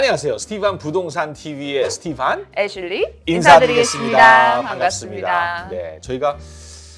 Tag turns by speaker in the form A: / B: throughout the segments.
A: 안녕하세요. 스티반 부동산 TV의 스티반
B: 애슐리
A: 인사드리겠습니다.
B: 반갑습니다.
A: 네, 저희가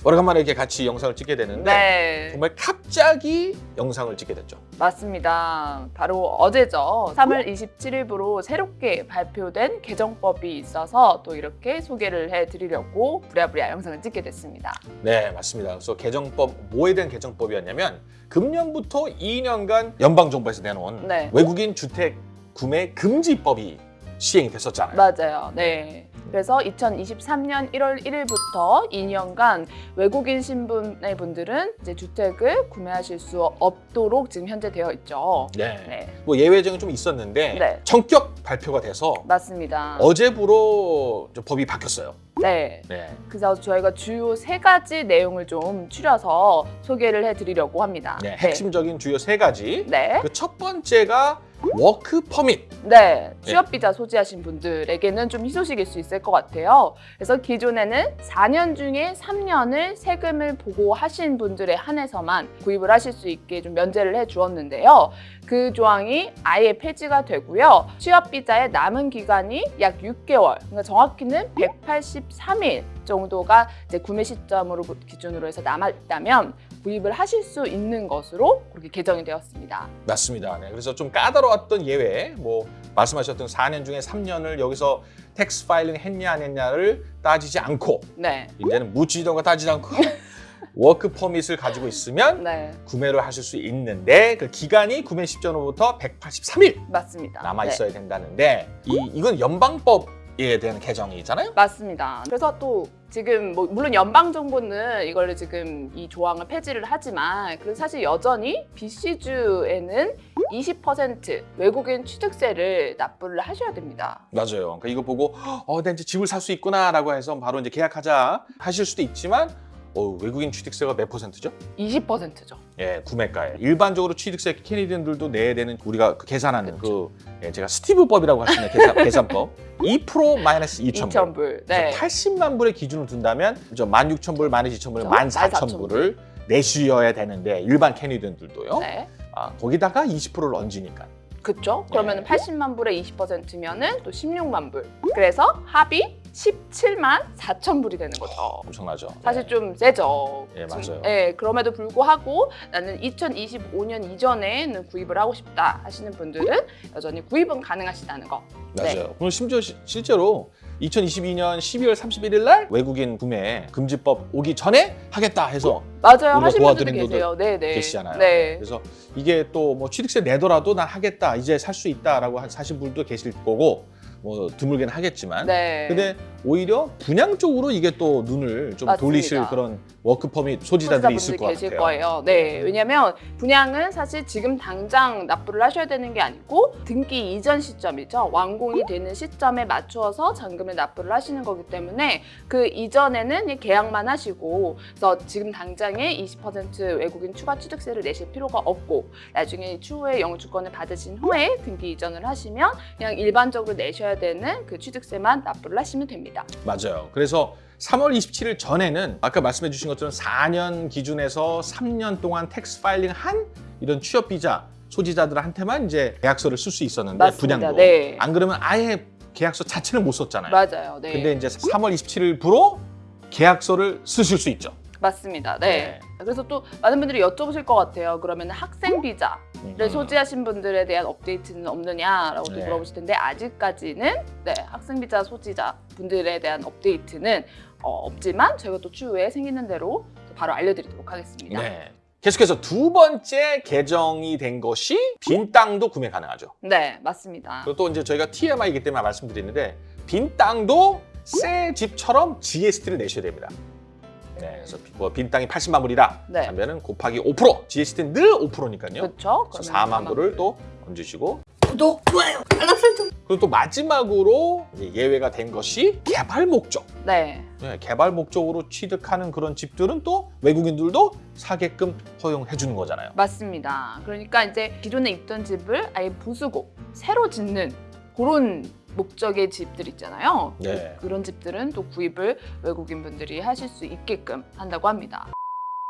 A: 오래간만에 이렇게 같이 영상을 찍게 되는데
B: 네,
A: 정말 갑자기 영상을 찍게 됐죠.
B: 맞습니다. 바로 어제죠. 3월 27일부로 새롭게 발표된 개정법이 있어서 또 이렇게 소개를 해드리려고 부랴부랴 영상을 찍게 됐습니다.
A: 네, 맞습니다. 그래서 개정법 뭐에 대한 개정법이었냐면 금년부터 2년간 연방 정부에서 내놓은
B: 네.
A: 외국인 주택 구매 금지법이 시행이 됐었잖아요.
B: 맞아요. 네. 그래서 2023년 1월 1일부터 2년간 외국인 신분의 분들은 이제 주택을 구매하실 수 없도록 지금 현재 되어 있죠.
A: 네.
B: 네,
A: 뭐 예외적은 좀 있었는데
B: 네.
A: 전격 발표가 돼서
B: 맞습니다.
A: 어제부로 좀 법이 바뀌었어요.
B: 네.
A: 네.
B: 그래서 저희가 주요 세 가지 내용을 좀 추려서 소개를 해드리려고 합니다.
A: 네, 핵심적인 주요 세 가지.
B: 네.
A: 그 첫 번째가 work permit.
B: 네. 취업 비자 소지하신 분들에게는 좀 희소식일 수 있을 것 같아요. 그래서 기존에는 4년 중에 3년을 세금을 보고 하신 분들에 한해서만 구입을 하실 수 있게 좀 면제를 해 주었는데요. 그 조항이 아예 폐지가 되고요. 취업 비자의 남은 기간이 약 6개월, 그러니까 정확히는 183일 정도가 이제 구매 시점으로 기준으로 해서 남아 있다면 구입을 하실 수 있는 것으로 그렇게 개정이 되었습니다.
A: 맞습니다. 네, 그래서 좀 까다로웠던 예외, 뭐 말씀하셨던 4년 중에 3년을 여기서 tax filing 했냐 안 했냐를 따지지 않고
B: 네.
A: 이제는 묻지도 않고 따지지 않고 워크 퍼밋을 가지고 있으면
B: 네.
A: 구매를 하실 수 있는데 그 기간이 구매 시점으로부터 183일
B: 맞습니다.
A: 남아
B: 네.
A: 있어야 된다는데 이 이건 연방법 에 대한 개정이잖아요.
B: 맞습니다. 그래서 또 지금 뭐 물론 연방 정부는 이걸 지금 이 조항을 폐지를 하지만 그래도 사실 여전히 BC주에는 20% 외국인 취득세를 납부를 하셔야 됩니다.
A: 맞아요. 그러니까 이거 보고 어, 나 이제 집을 살 수 있구나라고 해서 바로 이제 계약하자 하실 수도 있지만 어, 외국인 취득세가 몇 퍼센트죠?
B: 20%죠.
A: 예, 구매가에. 일반적으로 취득세 캐네디언들도 내야 되는 우리가 그 계산하는 그 예, 제가 스티브법이라고 있는 계산, 계산법. 2% 마이너스 2,000불.
B: 2,000불. 네.
A: 80만 불의 기준을 둔다면 저 16,000불, 12,000불,
B: 그렇죠.
A: 14,000불을 내주셔야 되는데 일반 캐네디언들도요.
B: 네.
A: 아, 거기다가 20%를 얹으니까.
B: 그쵸? 그러면
A: 네.
B: 80만 불에 20%면은 또 16만 불. 그래서 합이 17만 4천 불이 되는 거죠.
A: 엄청나죠.
B: 사실
A: 네.
B: 좀 세죠.
A: 예, 맞아요.
B: 예, 그럼에도 불구하고 나는 2025년 이전에는 구입을 하고 싶다 하시는 분들은 여전히 구입은 가능하시다는 거.
A: 맞아요.
B: 네.
A: 그리고 심지어 시- 실제로 2022년 12월 31일 날 외국인 구매 금지법 오기 전에 하겠다 해서
B: 맞아요.
A: 우리가
B: 하신 분들도 계세요. 네, 네.
A: 계시잖아요.
B: 네.
A: 그래서 이게 또 뭐 취득세 내더라도 난 하겠다 이제 살 수 있다라고 하- 사신 분도 계실 거고 뭐 드물게는 하겠지만
B: 네.
A: 근데 오히려 분양 쪽으로 이게 또 눈을 좀
B: 맞습니다.
A: 돌리실 그런 work permit 소지자들이 있을 것
B: 계실
A: 같아요.
B: 거예요. 네, 왜냐하면 분양은 사실 지금 당장 납부를 하셔야 되는 게 아니고 등기 이전 시점이죠. 완공이 되는 시점에 맞추어서 잔금을 납부를 하시는 거기 때문에 그 이전에는 이 계약만 하시고 그래서 지금 당장에 20% 외국인 추가 취득세를 내실 필요가 없고 나중에 추후에 영주권을 받으신 후에 등기 이전을 하시면 그냥 일반적으로 내셔야 되는 그 취득세만 납부를 하시면 됩니다.
A: 맞아요. 그래서 3월 27일 전에는 아까 말씀해 주신 것처럼 4년 기준에서 3년 동안 tax filing 한 이런 취업 비자 소지자들한테만 이제 계약서를 쓸 수 있었는데
B: 맞습니다.
A: 분양도
B: 네.
A: 안 그러면 아예 계약서 자체를 못 썼잖아요.
B: 맞아요. 네.
A: 근데 이제 3월 27일부로 계약서를 쓰실 수 있죠.
B: 맞습니다. 네. 그래서 또 많은 분들이 여쭤보실 것 같아요. 그러면 학생 비자를
A: 음.
B: 소지하신 분들에 대한 업데이트는 없느냐라고 또
A: 네.
B: 물어보실 텐데 아직까지는 네, 학생 비자 소지자 분들에 대한 업데이트는 어, 없지만 저희가 또 추후에 생기는 대로 또 바로 알려드리도록 하겠습니다.
A: 네. 계속해서 두 번째 개정이 된 것이 빈 땅도 구매 가능하죠.
B: 네, 맞습니다.
A: 그리고 또 이제 저희가 TMI이기 때문에 말씀드리는데 빈 땅도 새 집처럼 GST를 내셔야 됩니다. 네, 그래서 뭐 빈 땅이 80만 불이다.
B: 네.
A: 하면은 곱하기 5%, GST는 늘 5%니까요.
B: 그렇죠?
A: 그래서 4만 불을 또 얹으시고
C: 구독, 좋아요, 알람 설정.
A: 그리고 또 마지막으로 예외가 된 것이 개발 목적.
B: 네,
A: 네, 개발 목적으로 취득하는 그런 집들은 또 외국인들도 사게끔 허용해 주는 거잖아요.
B: 맞습니다. 그러니까 이제 기존에 있던 집을 아예 부수고 새로 짓는 그런 목적의 집들 있잖아요.
A: 네.
B: 그런 집들은 또 구입을 외국인 분들이 하실 수 있게끔 한다고 합니다.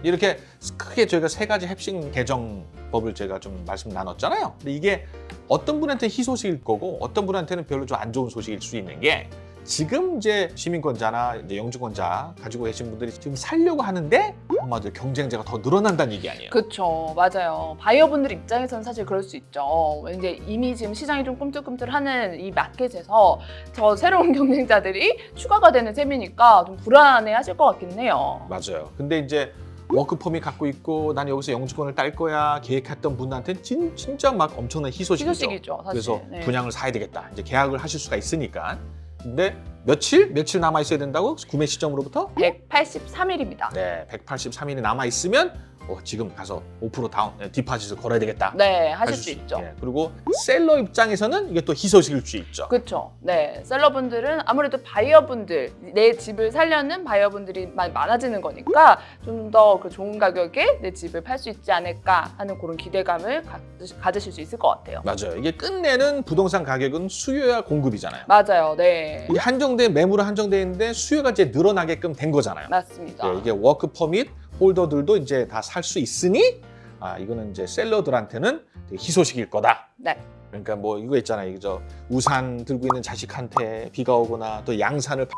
A: 이렇게 크게 저희가 세 가지 핵심 개정법을 제가 좀 말씀 나눴잖아요. 근데 이게 어떤 분한테 희소식일 거고 어떤 분한테는 별로 좀 안 좋은 소식일 수 있는 게 지금 이제 시민권자나 이제 영주권자 가지고 계신 분들이 지금 살려고 하는데 한마디로 경쟁자가 더 늘어난다는 얘기 아니에요.
B: 그렇죠, 맞아요. 바이어분들 입장에서는 사실 그럴 수 있죠. 이제 이미 지금 시장이 좀 꿈틀꿈틀하는 이 마켓에서 저 새로운 경쟁자들이 추가가 되는 셈이니까 좀 불안해 하실 것 같기는 해요.
A: 맞아요. 근데 이제 워크펌이 갖고 있고 난 여기서 영주권을 딸 거야 계획했던 분한테는 진, 진짜 막 엄청난 희소식이죠.
B: 희소식이죠.
A: 그래서
B: 네.
A: 분양을 사야 되겠다. 이제 계약을 하실 수가 있으니까. 근데 며칠? 며칠 남아 있어야 된다고? 구매 시점으로부터?
B: 183일입니다.
A: 네, 183일이 남아 있으면 어, 지금 가서 5% 다운 네, 디파짓을 걸어야 되겠다.
B: 네, 하실
A: 하실
B: 수 있죠.
A: 예, 그리고 셀러 입장에서는 이게 또 희소식일 수 있죠.
B: 그렇죠. 네, 셀러분들은 아무래도 바이어분들 내 집을 살려는 바이어분들이 많아지는 거니까 좀 더 그 좋은 가격에 내 집을 팔 수 있지 않을까 하는 그런 기대감을 가지- 가지실 수 있을 것 같아요.
A: 맞아요. 이게 끝내는 부동산 가격은 수요와 공급이잖아요.
B: 맞아요, 네,
A: 이게 한정된 매물은 한정돼 있는데 수요가 이제 늘어나게끔 된 거잖아요.
B: 맞습니다.
A: 예, 이게 워크 퍼밋 홀더들도 이제 다 살 수 있으니 아 이거는 이제 seller들한테는 희소식일 거다.
B: 네.
A: 그러니까 뭐 이거 있잖아요. 이거 저 우산 들고 있는 자식한테 비가 오거나 또 양산을 파-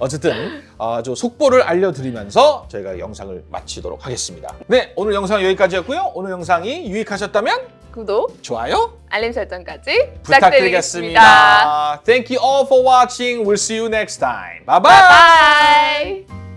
A: 어쨌든 아주 속보를 알려드리면서 저희가 영상을 마치도록 하겠습니다. 네 오늘 영상 여기까지였고요. 오늘 영상이 유익하셨다면
B: 구독,
A: 좋아요
B: 알림 설정까지 부탁드리겠습니다.
A: 부탁드리겠습니다. Thank you all for watching. We'll see you next time. Bye bye.
B: 바이바이.